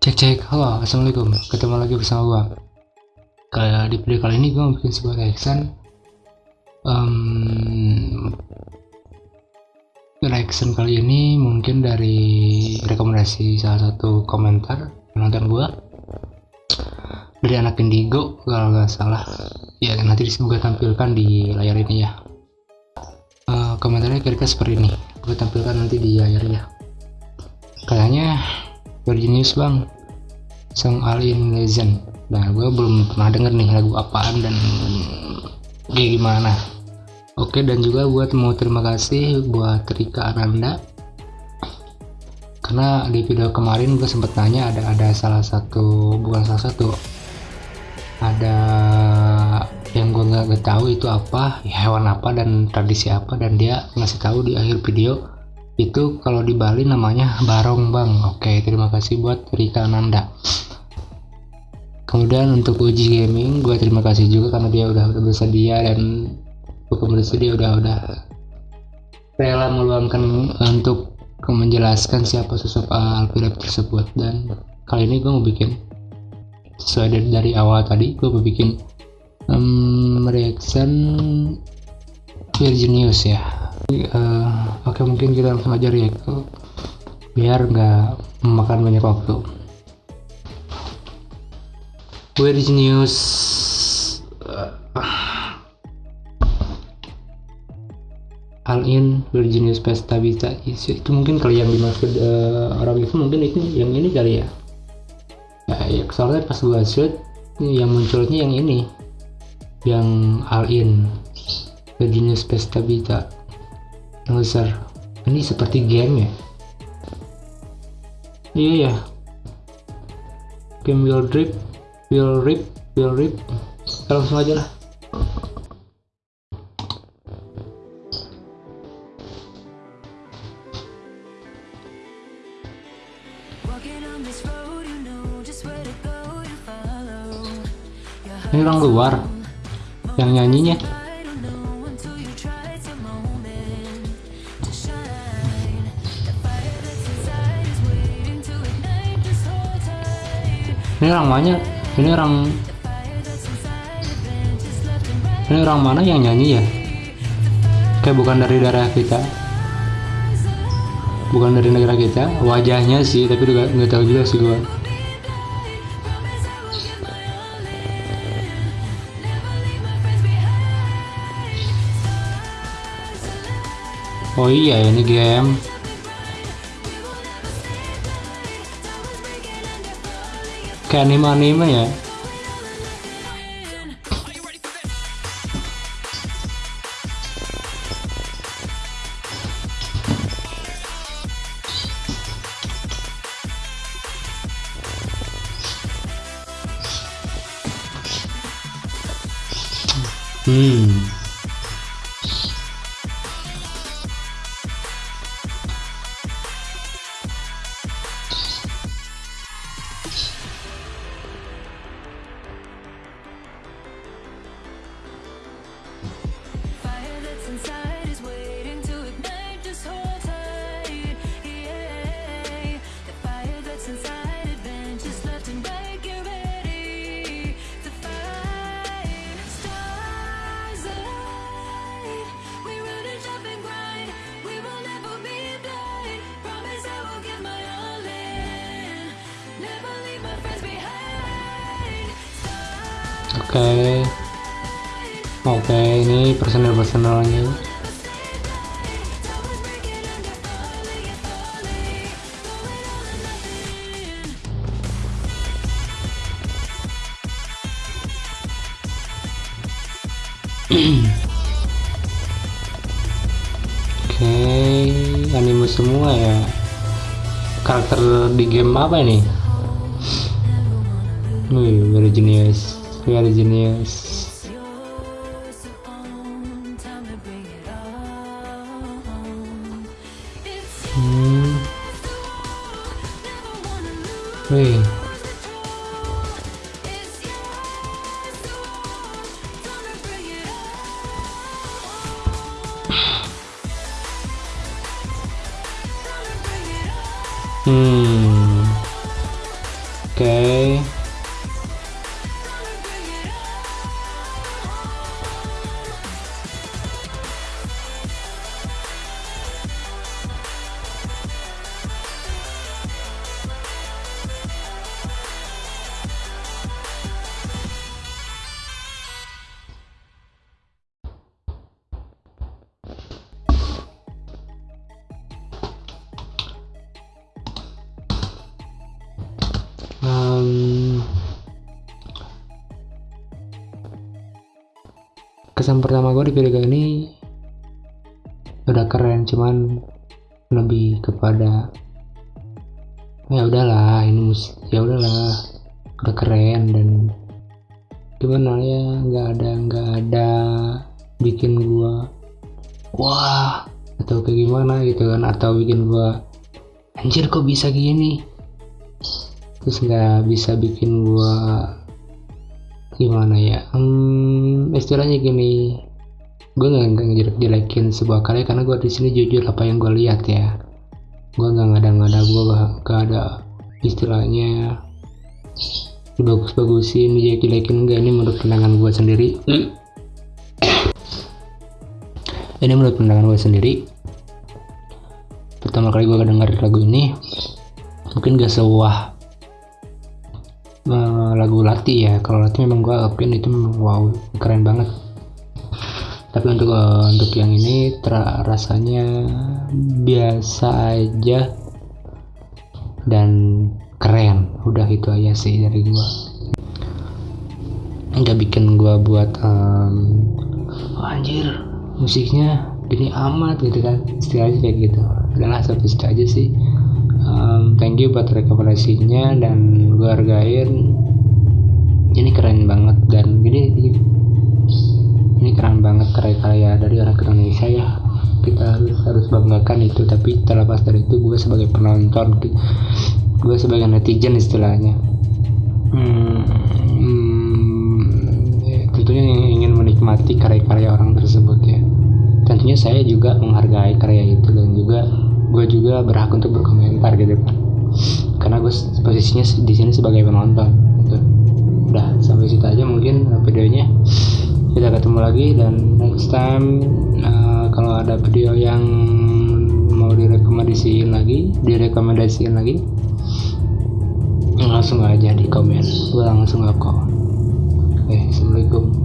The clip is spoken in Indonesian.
Cek cek, halo, assalamualaikum. Ketemu lagi bersama gua. Kayak di video kali ini gua mau bikin sebuah reaction. Um, reaction kali ini mungkin dari rekomendasi salah satu komentar penonton gua dari anak Indigo kalau nggak salah. Ya nanti gua tampilkan di layar ini ya. Uh, komentarnya kira-kira seperti ini. Gua tampilkan nanti di layar ya. Kayaknya Virginius bang. Song Alien Legend. Nah gue belum pernah denger nih lagu apaan dan kayak gimana. Oke dan juga buat mau terima kasih buat Rika Ananda. Karena di video kemarin gue sempet nanya ada ada salah satu bukan salah satu ada yang gue nggak tahu itu apa hewan apa dan tradisi apa dan dia ngasih tahu di akhir video itu kalau di Bali namanya barong bang. Oke terima kasih buat Rika Nanda kemudian untuk uji gaming gue terima kasih juga karena dia udah, udah bersedia dan bukan bersedia udah udah rela meluangkan untuk menjelaskan siapa sosok Alfred tersebut. Dan kali ini gue mau bikin sesuai dari, dari awal tadi gue mau bikin um, reaction Virginius ya uh, oke okay, mungkin kita langsung aja ya biar nggak memakan banyak waktu. Where is news? All in Virginius Pesta bisa. Itu mungkin kali yang dimaksud uh, orang itu mungkin itu yang ini kali ya? Ya, ya soalnya pas gua shoot yang munculnya yang ini yang All in Virginius Pesta Vita Loser ini seperti game ya? Iya ya game will drip will rip will rip. Langsung aja lah. Ini orang luar. yang nyanyinya ini orang mana ini orang ini orang mana yang nyanyi ya? Kayak bukan dari daerah kita. Bukan dari negara kita. Wajahnya sih tapi juga nggak tahu juga sih gua. Oh iya ini game kayak anime-anime ya Hmm. Okay. oke okay, ini personel personelnya Oke, okay, anime semua ya. Karakter di game apa ini? Wih, very genius very genius hmm. Wih. Hmm. Kesan pertama gue di video ini udah keren cuman lebih kepada ya udahlah ini musik ya udahlah udah keren dan gimana ya nggak ada nggak ada bikin gua wah atau kayak gimana gitu kan atau bikin gua anjir kok bisa gini terus nggak bisa bikin gua gimana ya? Hmm, istilahnya gini. Gue nggak ngejelek jelekin sebuah karya karena gue di sini jujur apa yang gue lihat ya. Gue nggak ngada-ngada gue gak, ada istilahnya dibagus-bagusin dijelek-jelekin enggak ini menurut pandangan gue sendiri. Ini menurut pandangan gue sendiri. Pertama kali gue denger lagu ini mungkin gak sewah uh, lagu Lati ya. Kalau Lati memang gue akuin itu wow keren banget. Tapi untuk uh, untuk yang ini rasanya biasa aja dan keren. Udah itu aja sih dari gua. Nggak bikin gua buat um, oh, anjir musiknya gini amat gitu kan. Istilahnya kayak gitu. Adalah satu aja sih um, thank you buat rekomendasinya dan gua hargain. Ini keren banget dan gini, ini keren banget karya-karya dari orang Indonesia ya. Kita harus harus banggakan itu tapi terlepas dari itu gue sebagai penonton gue sebagai netizen istilahnya. Hmm, hmm, ya, tentunya ingin menikmati karya-karya orang tersebut ya. Tentunya saya juga menghargai karya itu juga berhak untuk berkomentar gitu kan karena gue posisinya di sini sebagai penonton gitu. udah sampai situ aja mungkin videonya. Kita ketemu lagi dan next time uh, kalau ada video yang mau direkomendasiin lagi direkomendasiin lagi langsung aja di komen. Gue langsung kok oke assalamualaikum